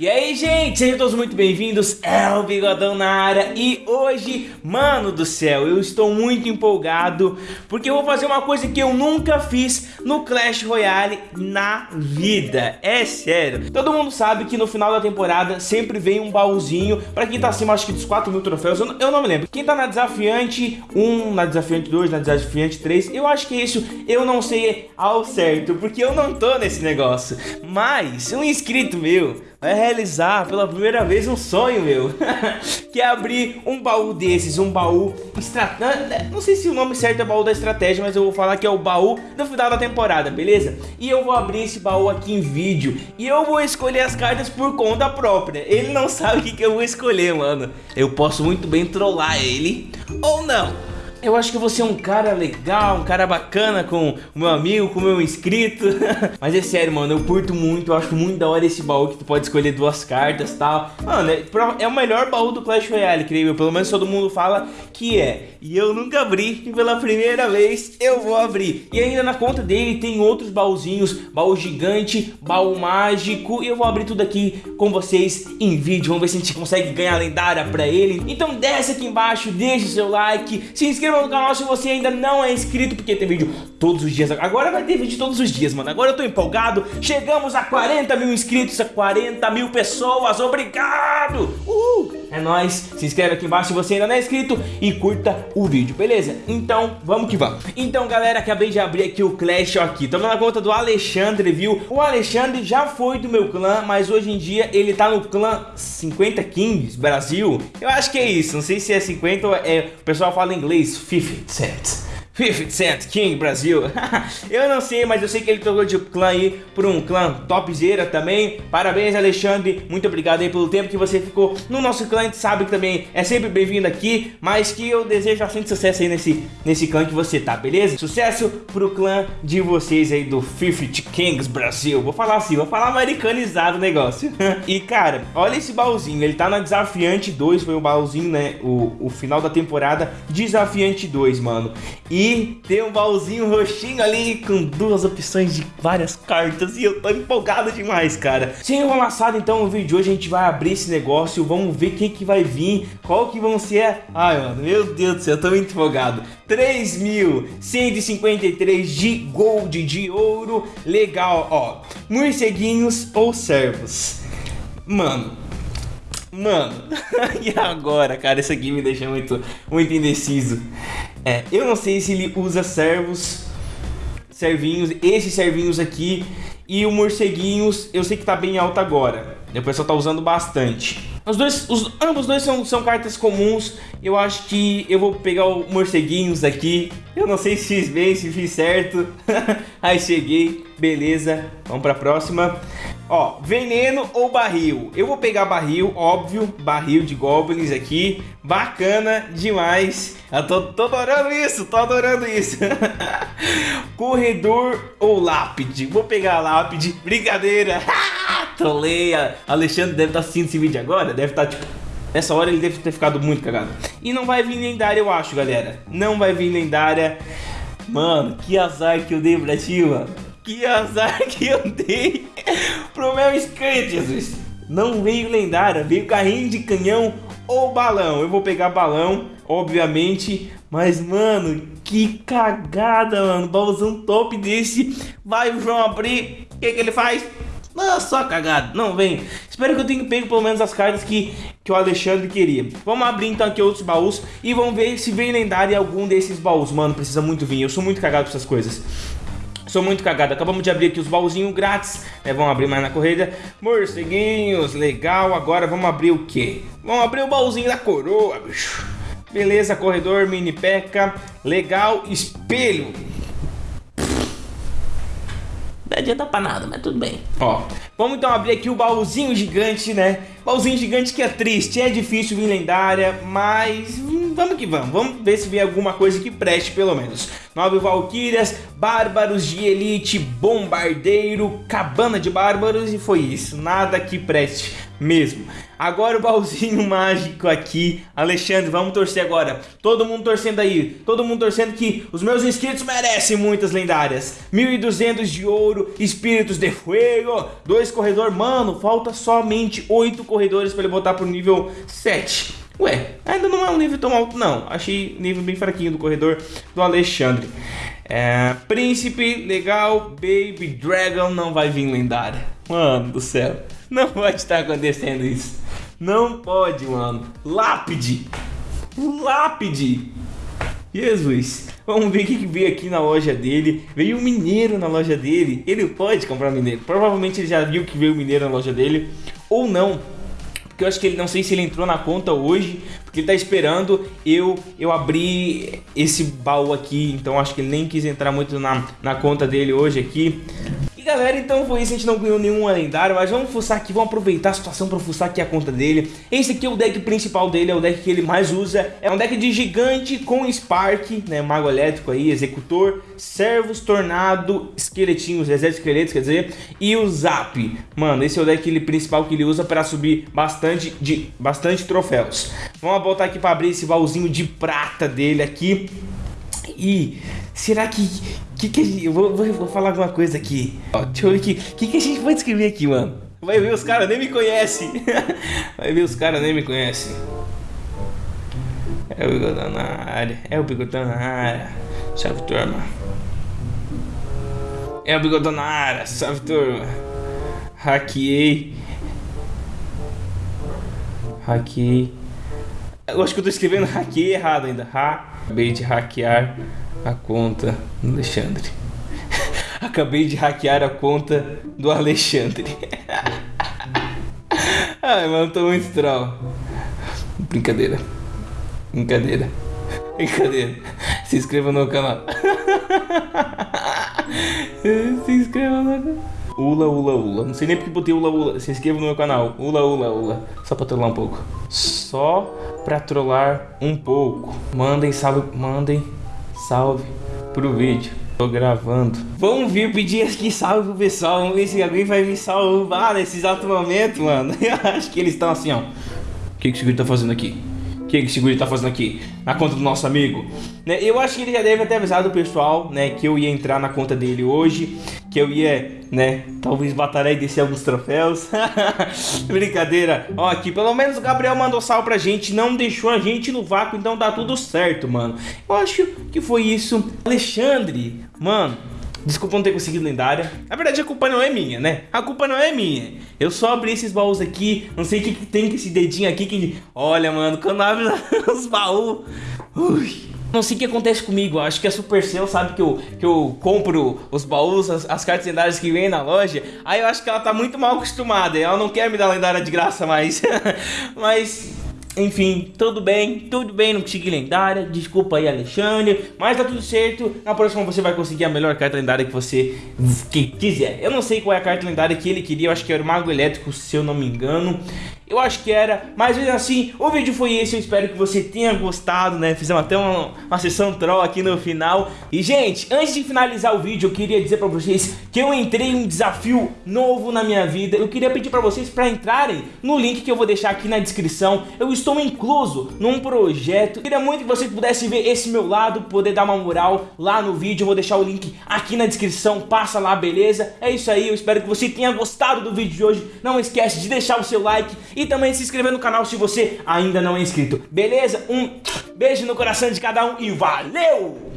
E aí, gente, sejam todos muito bem-vindos, é o Bigodão na área. E hoje, mano do céu, eu estou muito empolgado Porque eu vou fazer uma coisa que eu nunca fiz no Clash Royale na vida. É sério. Todo mundo sabe que no final da temporada sempre vem um baúzinho Pra quem tá acima, acho que dos 4 mil troféus, eu, não me lembro. Quem tá na desafiante 1, na desafiante 2, na desafiante 3 Eu acho que isso, eu não sei ao certo Porque eu não tô nesse negócio. Mas, um inscrito meu vai realizar pela primeira vez um sonho meu. Que é abrir um baú desses, um baú estratégia Não sei se o nome certo é baú da estratégia, mas eu vou falar que é o baú no final da temporada, beleza? E eu vou abrir esse baú aqui em vídeo. E eu vou escolher as cartas por conta própria. Ele não sabe o que, que eu vou escolher, mano. Eu posso muito bem trollar ele Ou não eu acho que você é um cara legal, um cara bacana com o meu amigo, com o meu inscrito. Mas é sério, mano, eu curto muito, eu acho muito da hora esse baú que tu pode escolher duas cartas e tal. Mano, é, é, o melhor baú do Clash Royale, creio eu. Pelo menos todo mundo fala que é. E eu nunca abri, e pela primeira vez eu vou abrir. E ainda na conta dele tem outros baúzinhos, baú gigante, baú mágico. E eu vou abrir tudo aqui com vocês em vídeo. Vamos ver se a gente consegue ganhar lendária pra ele. Então desce aqui embaixo, deixa o seu like, se inscreva inscreva no canal se você ainda não é inscrito, porque tem vídeo todos os dias. Agora vai ter vídeo todos os dias, mano. Agora eu tô empolgado. Chegamos a 40 mil inscritos, a 40 mil pessoas. Obrigado! Uhul! É nóis. Se inscreve aqui embaixo se você ainda não é inscrito e curta o vídeo, beleza? Então, vamos que vamos. Então, galera, acabei de abrir aqui o Clash aqui. Tô na conta do Alexandre, viu? O Alexandre já foi do meu clã, mas hoje em dia ele tá no clã 50 Kings Brasil. Eu acho que é isso. Não sei se é 50 ou é... O pessoal fala inglês 50 Cent. 50 Cent King Brasil. eu não sei, mas eu sei que ele trocou de clã aí por um clã topzera também. Parabéns, Alexandre. Muito obrigado aí pelo tempo que você ficou no nosso clã. A gente sabe que também é sempre bem-vindo aqui, mas que eu desejo bastante sucesso aí nesse, nesse clã que você tá, beleza? Sucesso pro clã de vocês aí do 50 Kings Brasil. Vou falar assim, vou falar americanizado o negócio. e, cara, olha esse baúzinho. Ele tá na Desafiante 2, foi o baúzinho, né? O, o final da temporada Desafiante 2, mano. E tem um baúzinho roxinho ali com duas opções de várias cartas e eu tô empolgado demais, cara. Sem enrolaçado, então, no vídeo de hoje a gente vai abrir esse negócio, vamos ver quem que vai vir, qual que vão ser... Ai, mano, meu Deus do céu, eu tô muito empolgado. 3.153 de gold, de ouro, legal, ó. Morceguinhos ou servos? Mano, Mano, e agora, cara? Isso aqui me deixa muito, muito indeciso. É, eu não sei se ele usa servos, servinhos, esses servinhos aqui e o morceguinhos, eu sei que tá bem alto agora. O pessoal tá usando bastante. Os dois, os, ambos dois são, são cartas comuns. Eu acho que eu vou pegar o morceguinhos aqui. Eu não sei se fiz bem, se fiz certo. Aí cheguei, beleza. Vamos pra próxima. Ó, veneno ou barril? Eu vou pegar barril, óbvio, barril de goblins aqui. Bacana demais. Eu tô, tô adorando isso, tô adorando isso. Corredor ou lápide? Vou pegar lápide, brincadeira. Troleia. Alexandre deve estar tá assistindo esse vídeo agora, deve estar tá, tipo... Nessa hora ele deve ter ficado muito cagado. E não vai vir lendária, eu acho, galera. Não vai vir lendária. Mano, que azar que eu dei pra ti, mano. Que azar que eu dei pro meu inscrito, Jesus. Não veio lendária, veio carrinho de canhão ou balão. Eu vou pegar balão, obviamente. Mas, mano, que cagada, mano. Baúzão top desse. Vai o João abrir. O que, que ele faz? Não, só cagada. Não, vem. Espero que eu tenha pego pelo menos as cartas que, que o Alexandre queria. Vamos abrir então aqui outros baús e vamos ver se vem lendário algum desses baús. Mano, precisa muito vir. Eu sou muito cagado com essas coisas. Sou muito cagado. Acabamos de abrir aqui os baúzinhos grátis. Né? Vamos abrir mais na corrida. Morceguinhos, legal. Agora vamos abrir o quê? Vamos abrir o baúzinho da coroa, bicho. Beleza, corredor, mini peca. Legal, espelho. Não adianta pra nada, mas tudo bem. Ó, vamos então abrir aqui o baúzinho gigante, né? Baúzinho gigante que é triste, é difícil vir lendária, mas hum, vamos que vamos. Vamos ver se vem alguma coisa que preste pelo menos. Nove Valkyrias, Bárbaros de Elite, Bombardeiro, Cabana de Bárbaros e foi isso. Nada que preste mesmo. Agora o baúzinho mágico aqui. Alexandre, vamos torcer agora. Todo mundo torcendo aí. Todo mundo torcendo que os meus inscritos merecem muitas lendárias. 1.200 de ouro, Espíritos de 2 esse corredor, mano, falta somente 8 corredores para ele botar pro nível 7. Ué, ainda não é um nível tão alto não, achei nível bem fraquinho do corredor do Alexandre. É, Príncipe, legal, Baby Dragon não vai vir lendária. Mano do céu, não pode estar acontecendo isso. Não pode, mano. Lápide. Lápide. Jesus. Vamos ver o que veio aqui na loja dele. Veio um mineiro na loja dele. Ele pode comprar mineiro. Provavelmente ele já viu que veio mineiro na loja dele. Ou não. Porque eu acho que ele não sei se ele entrou na conta hoje. Porque ele tá esperando eu eu abrir esse baú aqui. Então acho que ele nem quis entrar muito na, na conta dele hoje aqui galera, então foi isso, a gente não ganhou nenhuma lendária, mas vamos fuçar aqui, vamos aproveitar a situação para fuçar aqui a conta dele. Esse aqui é o deck principal dele, é o deck que ele mais usa, é um deck de gigante com Spark, né, mago elétrico aí, executor, servos, tornado, esqueletinhos, exército esqueletos, quer dizer, e o Zap. Mano, esse é o deck ele, principal que ele usa para subir bastante, de, bastante troféus. Vamos voltar aqui para abrir esse baúzinho de prata dele aqui. E será que. Que, que a gente, eu vou, vou, vou falar alguma coisa aqui. Ó, deixa eu ver aqui. O que, que a gente pode escrever aqui, mano? Vai ver, os caras nem me conhecem. Vai ver, os caras nem me conhecem. É o bigodão na área. É o bigodão na área. Salve, turma. É o bigodão na área. Salve, turma. Hackeei. Hackeei. Eu acho que eu tô escrevendo hackeei errado ainda. Ha. Acabei de hackear a conta do Alexandre. Acabei de hackear a conta do Alexandre. Ai, mano, tô muito troll. Brincadeira. Brincadeira. Brincadeira. Se inscreva no canal. Se inscreva no canal. Ula, ula, ula. Não sei nem porque botei ula, ula. Se inscreva no meu canal. Ula, ula, ula. Só pra trollar um pouco. Só pra trollar um pouco. Mandem salve, mandem salve pro vídeo. Tô gravando. Vamos vir pedir aqui salve pro pessoal. Vamos ver se alguém vai me salvar nesse exato momento, mano. Eu acho que eles estão assim, ó. O que, que esse vídeo tá fazendo aqui? O que, esse guri tá fazendo aqui? Na conta do nosso amigo? Né? Eu acho que ele já deve ter avisado o pessoal, né? Que eu ia entrar na conta dele hoje. Que eu ia, né? Talvez batalhar e descer alguns troféus. Brincadeira. Ó, aqui, pelo menos o Gabriel mandou sal pra gente. Não deixou a gente no vácuo, então tá tudo certo, mano. Eu acho que foi isso. Alexandre, mano. Desculpa não ter conseguido lendária. Na verdade, a culpa não é minha, né? A culpa não é minha. Eu só abri esses baús aqui. Não sei o que, que tem com esse dedinho aqui que... Olha, mano, quando abre os baús... Ui... Não sei o que acontece comigo, acho que a Supercell sabe que eu, que eu compro os baús, as, as cartas lendárias que vem na loja Aí eu acho que ela tá muito mal acostumada, ela não quer me dar lendária de graça mais Mas enfim, tudo bem, tudo bem, não consegui lendária, desculpa aí Alexandre, mas tá tudo certo, na próxima você vai conseguir a melhor carta lendária que você que quiser. Eu não sei qual é a carta lendária que ele queria, eu acho que era o Mago Elétrico, se eu não me engano. Eu acho que era, mas mesmo assim, o vídeo foi esse, eu espero que você tenha gostado, né? Fizemos até uma, uma sessão troll aqui no final. E, gente, antes de finalizar o vídeo, eu queria dizer pra vocês que eu entrei em um desafio novo na minha vida. Eu queria pedir pra vocês pra entrarem no link que eu vou deixar aqui na descrição. Eu estou incluso num projeto. Eu queria muito que vocês pudessem ver esse meu lado, poder dar uma moral lá no vídeo. Eu vou deixar o link aqui na descrição, passa lá, beleza? É isso aí, eu espero que você tenha gostado do vídeo de hoje. Não esquece de deixar o seu like e também se inscrever no canal se você ainda não é inscrito. Beleza? Um beijo no coração de cada um e valeu!